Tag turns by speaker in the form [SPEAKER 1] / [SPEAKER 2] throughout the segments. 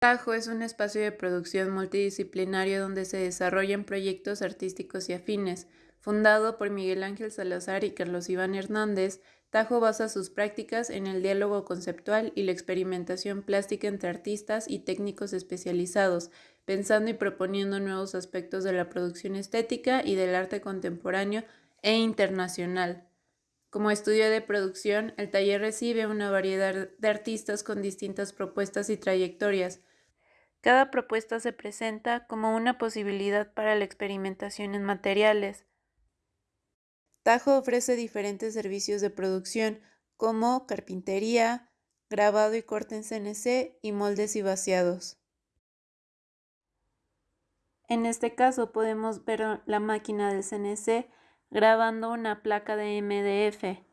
[SPEAKER 1] Tajo es un espacio de producción multidisciplinario donde se desarrollan proyectos artísticos y afines. Fundado por Miguel Ángel Salazar y Carlos Iván Hernández, Tajo basa sus prácticas en el diálogo conceptual y la experimentación plástica entre artistas y técnicos especializados, pensando y proponiendo nuevos aspectos de la producción estética y del arte contemporáneo e internacional. Como estudio de producción, el taller recibe una variedad de artistas con distintas propuestas y trayectorias. Cada propuesta se presenta como una posibilidad para la experimentación en materiales, Tajo ofrece diferentes servicios de producción como carpintería, grabado y corte en CNC y moldes y vaciados. En este caso podemos ver la máquina del CNC grabando una placa de MDF.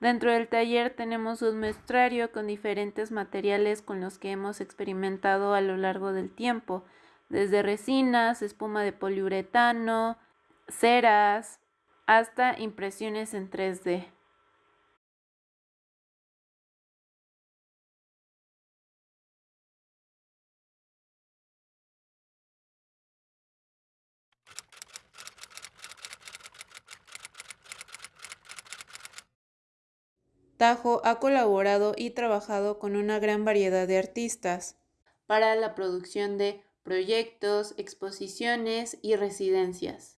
[SPEAKER 1] Dentro del taller tenemos un muestrario con diferentes materiales con los que hemos experimentado a lo largo del tiempo, desde resinas, espuma de poliuretano, ceras, hasta impresiones en 3D. Tajo ha colaborado y trabajado con una gran variedad de artistas para la producción de proyectos, exposiciones y residencias.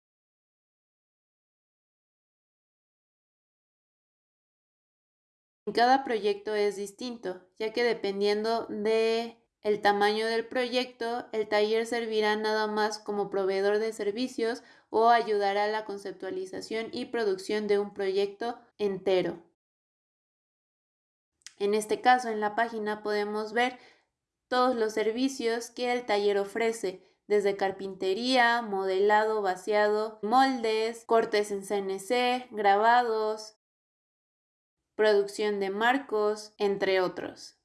[SPEAKER 1] Cada proyecto es distinto, ya que dependiendo de el tamaño del proyecto, el taller servirá nada más como proveedor de servicios o ayudará a la conceptualización y producción de un proyecto entero. En este caso, en la página podemos ver todos los servicios que el taller ofrece, desde carpintería, modelado, vaciado, moldes, cortes en CNC, grabados, producción de marcos, entre otros.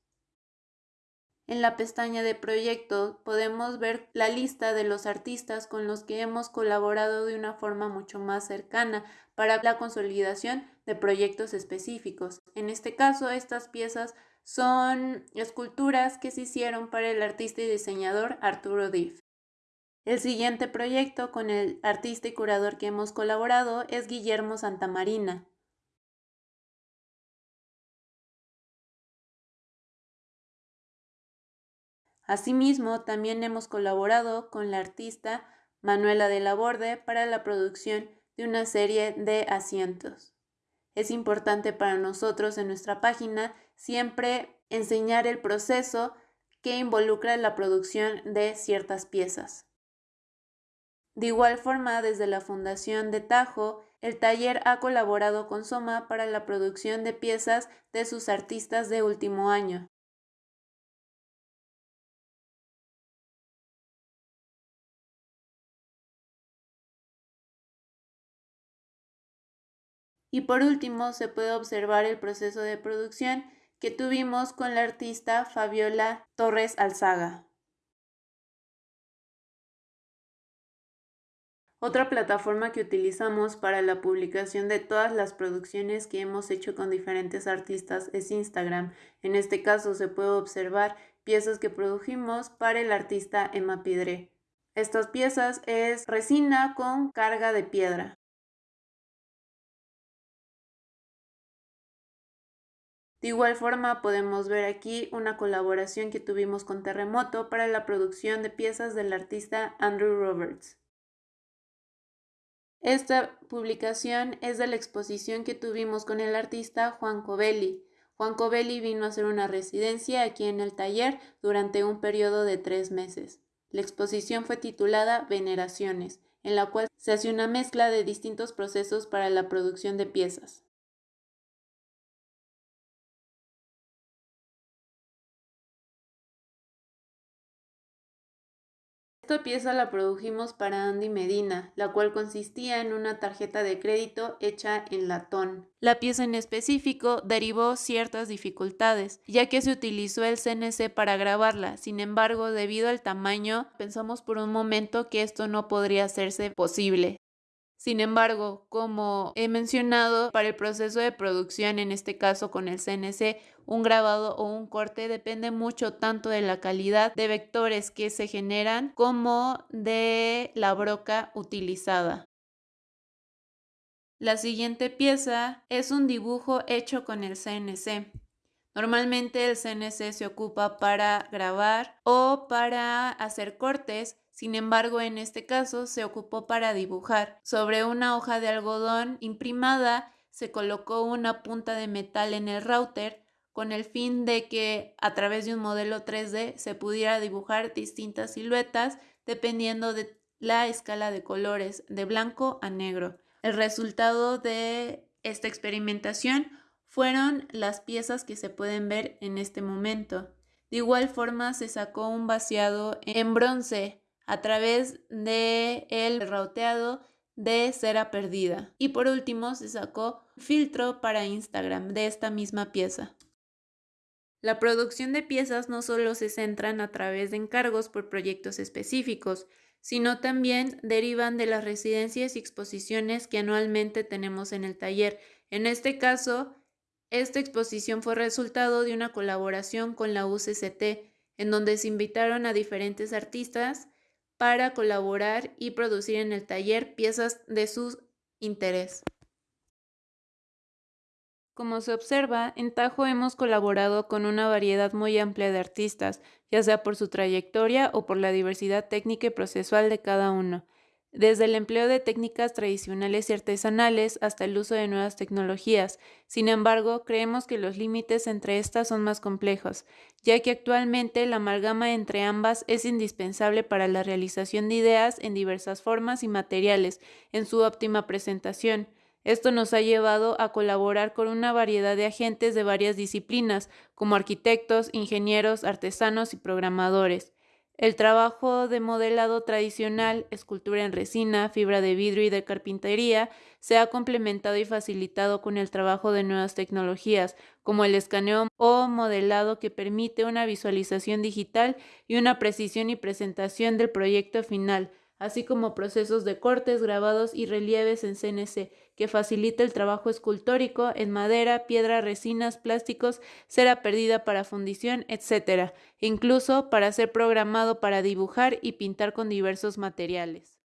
[SPEAKER 1] En la pestaña de proyectos podemos ver la lista de los artistas con los que hemos colaborado de una forma mucho más cercana para la consolidación de proyectos específicos. En este caso, estas piezas son esculturas que se hicieron para el artista y diseñador Arturo Diff. El siguiente proyecto con el artista y curador que hemos colaborado es Guillermo Santamarina. Asimismo, también hemos colaborado con la artista Manuela de la Borde para la producción de una serie de asientos. Es importante para nosotros en nuestra página siempre enseñar el proceso que involucra la producción de ciertas piezas. De igual forma, desde la Fundación de Tajo, el taller ha colaborado con Soma para la producción de piezas de sus artistas de último año. Y por último, se puede observar el proceso de producción que tuvimos con la artista Fabiola Torres Alzaga. Otra plataforma que utilizamos para la publicación de todas las producciones que hemos hecho con diferentes artistas es Instagram. En este caso se puede observar piezas que produjimos para el artista Emma Pidre. Estas piezas es resina con carga de piedra. De igual forma podemos ver aquí una colaboración que tuvimos con Terremoto para la producción de piezas del artista Andrew Roberts. Esta publicación es de la exposición que tuvimos con el artista Juan Covelli. Juan Covelli vino a hacer una residencia aquí en el taller durante un periodo de tres meses. La exposición fue titulada Veneraciones, en la cual se hace una mezcla de distintos procesos para la producción de piezas. Esta pieza la produjimos para Andy Medina, la cual consistía en una tarjeta de crédito hecha en latón. La pieza en específico derivó ciertas dificultades, ya que se utilizó el CNC para grabarla. Sin embargo, debido al tamaño, pensamos por un momento que esto no podría hacerse posible. Sin embargo, como he mencionado, para el proceso de producción, en este caso con el CNC, un grabado o un corte depende mucho tanto de la calidad de vectores que se generan como de la broca utilizada. La siguiente pieza es un dibujo hecho con el CNC. Normalmente el CNC se ocupa para grabar o para hacer cortes, sin embargo en este caso se ocupó para dibujar. Sobre una hoja de algodón imprimada se colocó una punta de metal en el router con el fin de que a través de un modelo 3D se pudiera dibujar distintas siluetas dependiendo de la escala de colores de blanco a negro. El resultado de esta experimentación fueron las piezas que se pueden ver en este momento. De igual forma se sacó un vaciado en bronce a través de el rauteado de cera perdida. Y por último se sacó filtro para Instagram de esta misma pieza. La producción de piezas no solo se centran a través de encargos por proyectos específicos, sino también derivan de las residencias y exposiciones que anualmente tenemos en el taller. En este caso, esta exposición fue resultado de una colaboración con la UCCT, en donde se invitaron a diferentes artistas para colaborar y producir en el taller piezas de su interés. Como se observa, en Tajo hemos colaborado con una variedad muy amplia de artistas, ya sea por su trayectoria o por la diversidad técnica y procesual de cada uno desde el empleo de técnicas tradicionales y artesanales hasta el uso de nuevas tecnologías. Sin embargo, creemos que los límites entre estas son más complejos, ya que actualmente la amalgama entre ambas es indispensable para la realización de ideas en diversas formas y materiales, en su óptima presentación. Esto nos ha llevado a colaborar con una variedad de agentes de varias disciplinas, como arquitectos, ingenieros, artesanos y programadores. El trabajo de modelado tradicional, escultura en resina, fibra de vidrio y de carpintería se ha complementado y facilitado con el trabajo de nuevas tecnologías, como el escaneo o modelado que permite una visualización digital y una precisión y presentación del proyecto final, así como procesos de cortes, grabados y relieves en CNC, que facilita el trabajo escultórico en madera, piedra, resinas, plásticos, cera perdida para fundición, etc., incluso para ser programado para dibujar y pintar con diversos materiales.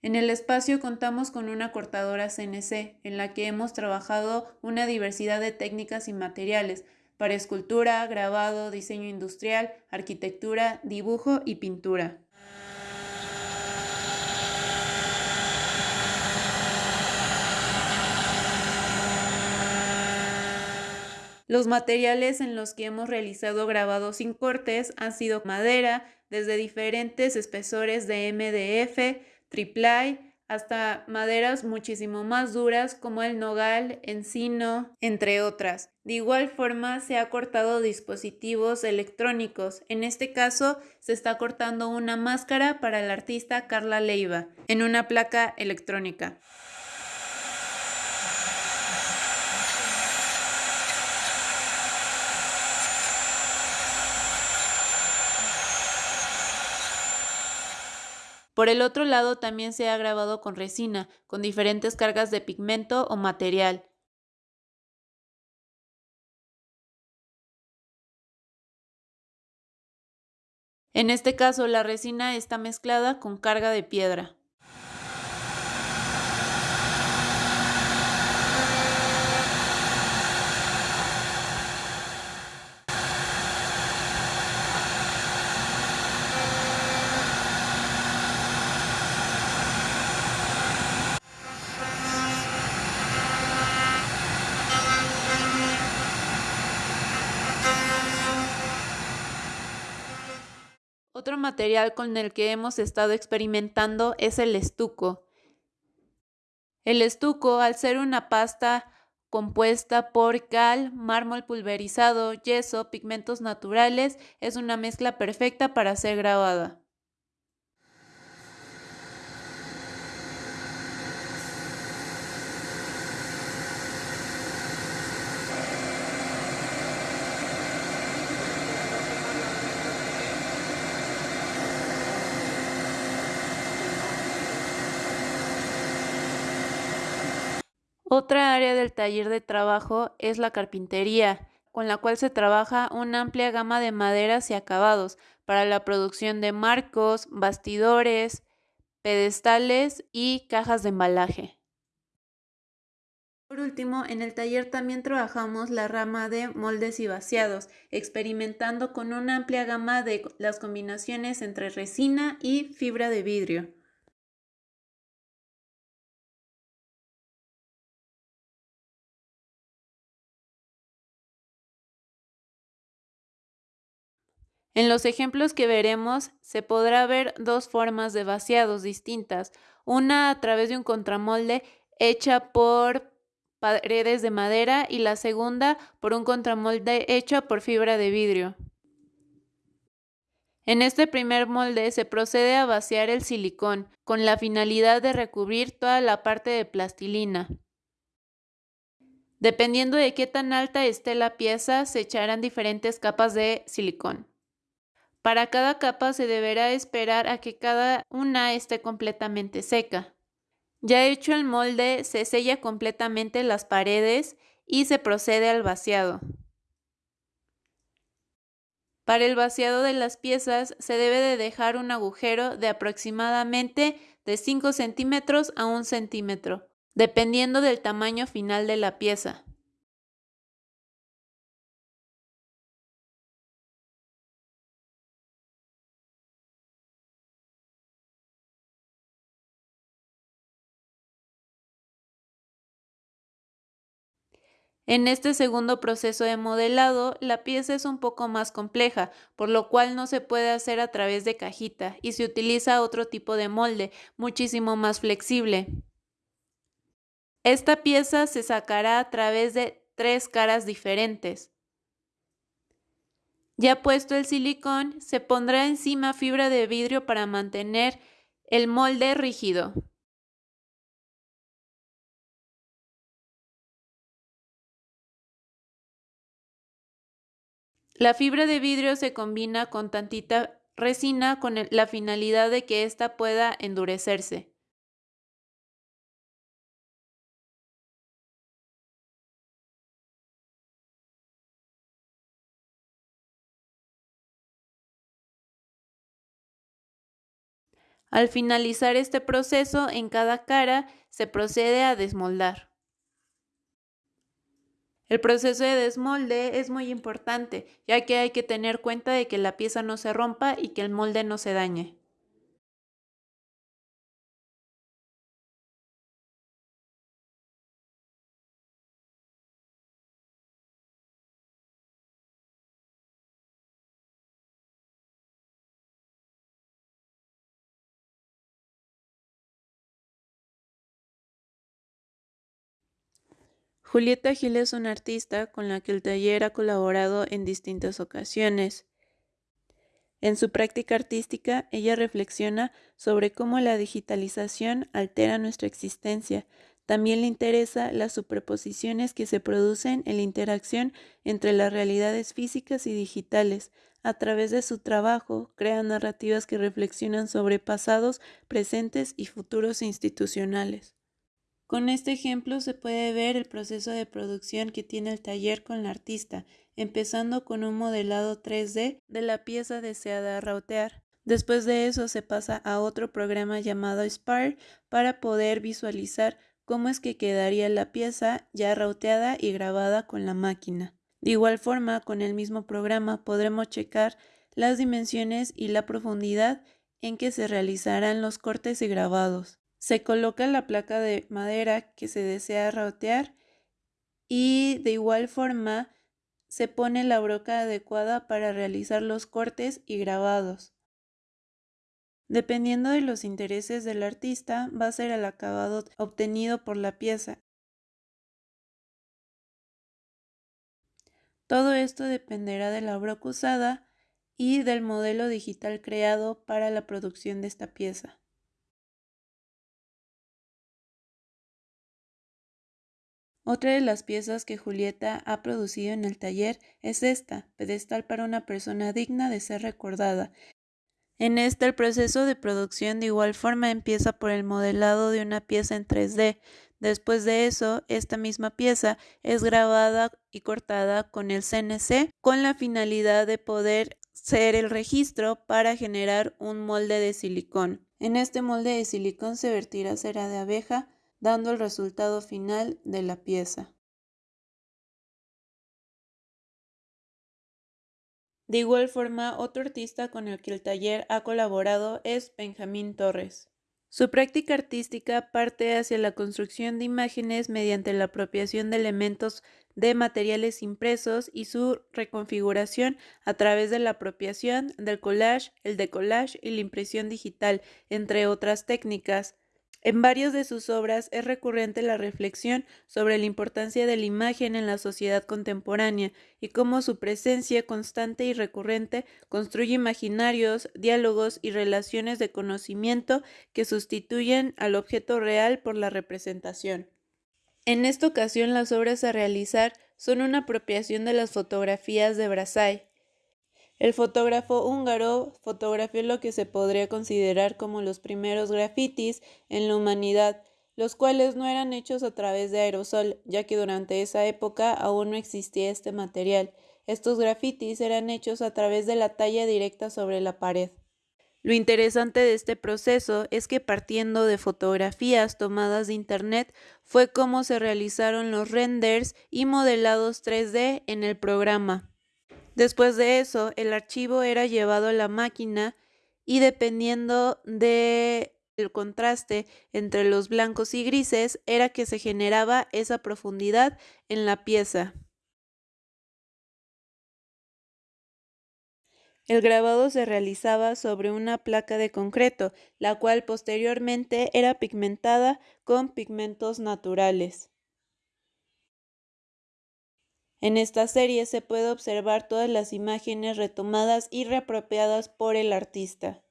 [SPEAKER 1] En el espacio contamos con una cortadora CNC, en la que hemos trabajado una diversidad de técnicas y materiales, para escultura, grabado, diseño industrial, arquitectura, dibujo y pintura. Los materiales en los que hemos realizado grabados sin cortes han sido madera, desde diferentes espesores de MDF, triple hasta maderas muchísimo más duras como el nogal, encino, entre otras. De igual forma se ha cortado dispositivos electrónicos. En este caso se está cortando una máscara para el artista Carla Leiva en una placa electrónica. Por el otro lado, también se ha grabado con resina, con diferentes cargas de pigmento o material. En este caso, la resina está mezclada con carga de piedra. Otro material con el que hemos estado experimentando es el estuco. El estuco, al ser una pasta compuesta por cal, mármol pulverizado, yeso, pigmentos naturales, es una mezcla perfecta para ser grabada. Otra área del taller de trabajo es la carpintería, con la cual se trabaja una amplia gama de maderas y acabados para la producción de marcos, bastidores, pedestales y cajas de embalaje. Por último, en el taller también trabajamos la rama de moldes y vaciados, experimentando con una amplia gama de las combinaciones entre resina y fibra de vidrio. En los ejemplos que veremos se podrá ver dos formas de vaciados distintas, una a través de un contramolde hecha por paredes de madera y la segunda por un contramolde hecho por fibra de vidrio. En este primer molde se procede a vaciar el silicón con la finalidad de recubrir toda la parte de plastilina. Dependiendo de qué tan alta esté la pieza, se echarán diferentes capas de silicón. Para cada capa se deberá esperar a que cada una esté completamente seca. Ya hecho el molde, se sella completamente las paredes y se procede al vaciado. Para el vaciado de las piezas se debe de dejar un agujero de aproximadamente de 5 centímetros a 1 centímetro, dependiendo del tamaño final de la pieza. En este segundo proceso de modelado, la pieza es un poco más compleja, por lo cual no se puede hacer a través de cajita y se utiliza otro tipo de molde, muchísimo más flexible. Esta pieza se sacará a través de tres caras diferentes. Ya puesto el silicón, se pondrá encima fibra de vidrio para mantener el molde rígido. La fibra de vidrio se combina con tantita resina con la finalidad de que ésta pueda endurecerse. Al finalizar este proceso, en cada cara se procede a desmoldar. El proceso de desmolde es muy importante, ya que hay que tener cuenta de que la pieza no se rompa y que el molde no se dañe. Julieta Gil es una artista con la que el taller ha colaborado en distintas ocasiones. En su práctica artística, ella reflexiona sobre cómo la digitalización altera nuestra existencia. También le interesa las superposiciones que se producen en la interacción entre las realidades físicas y digitales. A través de su trabajo, crea narrativas que reflexionan sobre pasados, presentes y futuros institucionales. Con este ejemplo se puede ver el proceso de producción que tiene el taller con la artista, empezando con un modelado 3D de la pieza deseada rautear. Después de eso se pasa a otro programa llamado Spire para poder visualizar cómo es que quedaría la pieza ya rauteada y grabada con la máquina. De igual forma, con el mismo programa podremos checar las dimensiones y la profundidad en que se realizarán los cortes y grabados. Se coloca la placa de madera que se desea rotear y de igual forma se pone la broca adecuada para realizar los cortes y grabados. Dependiendo de los intereses del artista, va a ser el acabado obtenido por la pieza. Todo esto dependerá de la broca usada y del modelo digital creado para la producción de esta pieza. Otra de las piezas que Julieta ha producido en el taller es esta, pedestal para una persona digna de ser recordada. En esta el proceso de producción de igual forma empieza por el modelado de una pieza en 3D, Después de eso, esta misma pieza es grabada y cortada con el CNC con la finalidad de poder ser el registro para generar un molde de silicón. En este molde de silicón se vertirá cera de abeja, dando el resultado final de la pieza. De igual forma, otro artista con el que el taller ha colaborado es Benjamín Torres. Su práctica artística parte hacia la construcción de imágenes mediante la apropiación de elementos de materiales impresos y su reconfiguración a través de la apropiación del collage, el decollage y la impresión digital, entre otras técnicas. En varias de sus obras es recurrente la reflexión sobre la importancia de la imagen en la sociedad contemporánea y cómo su presencia constante y recurrente construye imaginarios, diálogos y relaciones de conocimiento que sustituyen al objeto real por la representación. En esta ocasión las obras a realizar son una apropiación de las fotografías de Brassai, el fotógrafo húngaro fotografió lo que se podría considerar como los primeros grafitis en la humanidad, los cuales no eran hechos a través de aerosol, ya que durante esa época aún no existía este material. Estos grafitis eran hechos a través de la talla directa sobre la pared. Lo interesante de este proceso es que partiendo de fotografías tomadas de Internet fue cómo se realizaron los renders y modelados 3D en el programa. Después de eso, el archivo era llevado a la máquina y dependiendo del contraste entre los blancos y grises era que se generaba esa profundidad en la pieza. El grabado se realizaba sobre una placa de concreto, la cual posteriormente era pigmentada con pigmentos naturales. En esta serie se puede observar todas las imágenes retomadas y reapropiadas por el artista.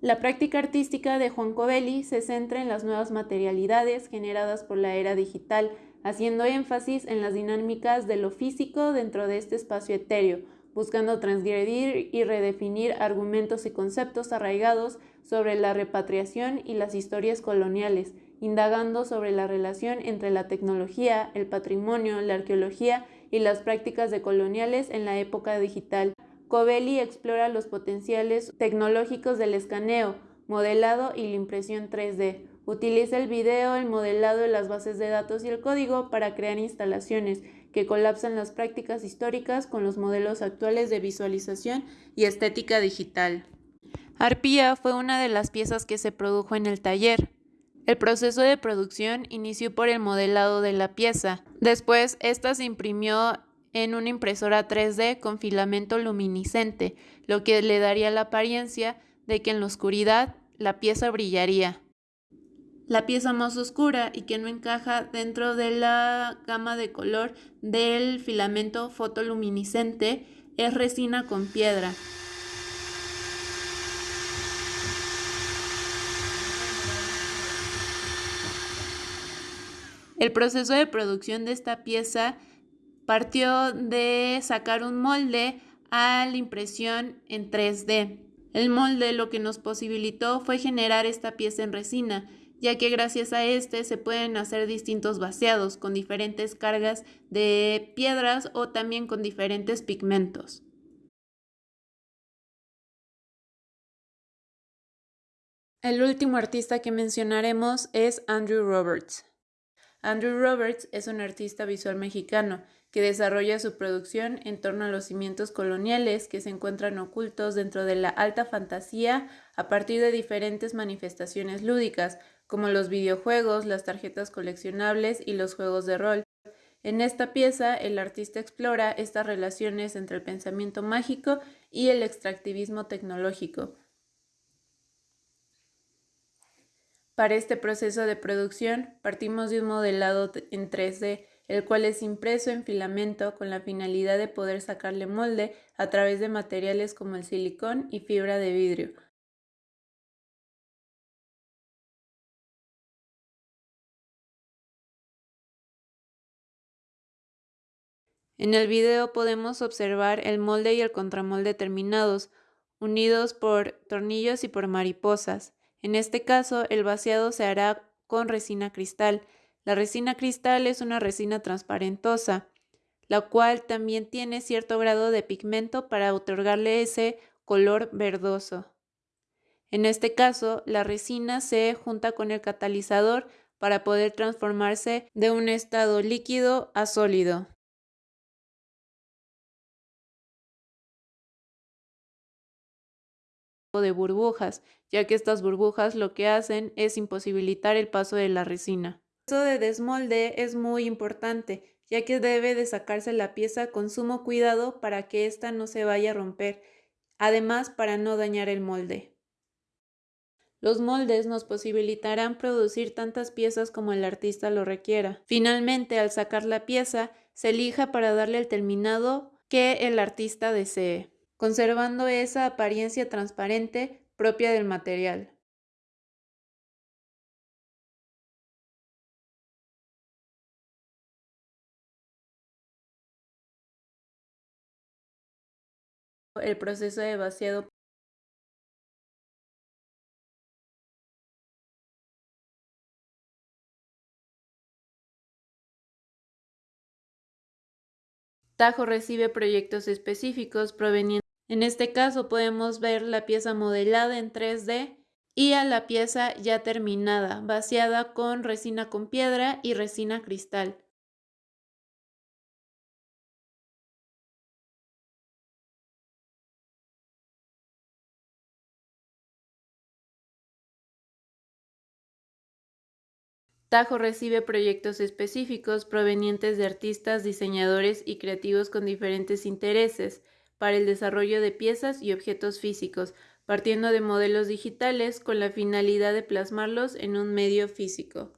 [SPEAKER 1] La práctica artística de Juan Covelli se centra en las nuevas materialidades generadas por la era digital, haciendo énfasis en las dinámicas de lo físico dentro de este espacio etéreo, buscando transgredir y redefinir argumentos y conceptos arraigados sobre la repatriación y las historias coloniales, indagando sobre la relación entre la tecnología, el patrimonio, la arqueología y las prácticas decoloniales en la época digital. Covelli explora los potenciales tecnológicos del escaneo, modelado y la impresión 3D. Utiliza el video, el modelado de las bases de datos y el código para crear instalaciones que colapsan las prácticas históricas con los modelos actuales de visualización y estética digital. Arpía fue una de las piezas que se produjo en el taller. El proceso de producción inició por el modelado de la pieza. Después, esta se imprimió en una impresora 3D con filamento luminiscente, lo que le daría la apariencia de que en la oscuridad la pieza brillaría. La pieza más oscura y que no encaja dentro de la gama de color del filamento fotoluminiscente es resina con piedra. El proceso de producción de esta pieza partió de sacar un molde a la impresión en 3D. El molde lo que nos posibilitó fue generar esta pieza en resina, ya que gracias a este se pueden hacer distintos vaciados con diferentes cargas de piedras o también con diferentes pigmentos. El último artista que mencionaremos es Andrew Roberts. Andrew Roberts es un artista visual mexicano que desarrolla su producción en torno a los cimientos coloniales que se encuentran ocultos dentro de la alta fantasía a partir de diferentes manifestaciones lúdicas, como los videojuegos, las tarjetas coleccionables y los juegos de rol. En esta pieza, el artista explora estas relaciones entre el pensamiento mágico y el extractivismo tecnológico, Para este proceso de producción partimos de un modelado en 3D, el cual es impreso en filamento con la finalidad de poder sacarle molde a través de materiales como el silicón y fibra de vidrio. En el video podemos observar el molde y el contramolde terminados, unidos por tornillos y por mariposas. En este caso, el vaciado se hará con resina cristal. La resina cristal es una resina transparentosa, la cual también tiene cierto grado de pigmento para otorgarle ese color verdoso. En este caso, la resina se junta con el catalizador para poder transformarse de un estado líquido a sólido. De burbujas, ya que estas burbujas lo que hacen es imposibilitar el paso de la resina. El proceso de desmolde es muy importante, ya que debe de sacarse la pieza con sumo cuidado para que ésta no se vaya a romper, además para no dañar el molde. Los moldes nos posibilitarán producir tantas piezas como el artista lo requiera. Finalmente, al sacar la pieza, se elija para darle el terminado que el artista desee conservando esa apariencia transparente propia del material. El proceso de vaciado Tajo recibe proyectos específicos provenientes en este caso podemos ver la pieza modelada en 3D y a la pieza ya terminada, vaciada con resina con piedra y resina cristal. Tajo recibe proyectos específicos provenientes de artistas, diseñadores y creativos con diferentes intereses, para el desarrollo de piezas y objetos físicos, partiendo de modelos digitales con la finalidad de plasmarlos en un medio físico.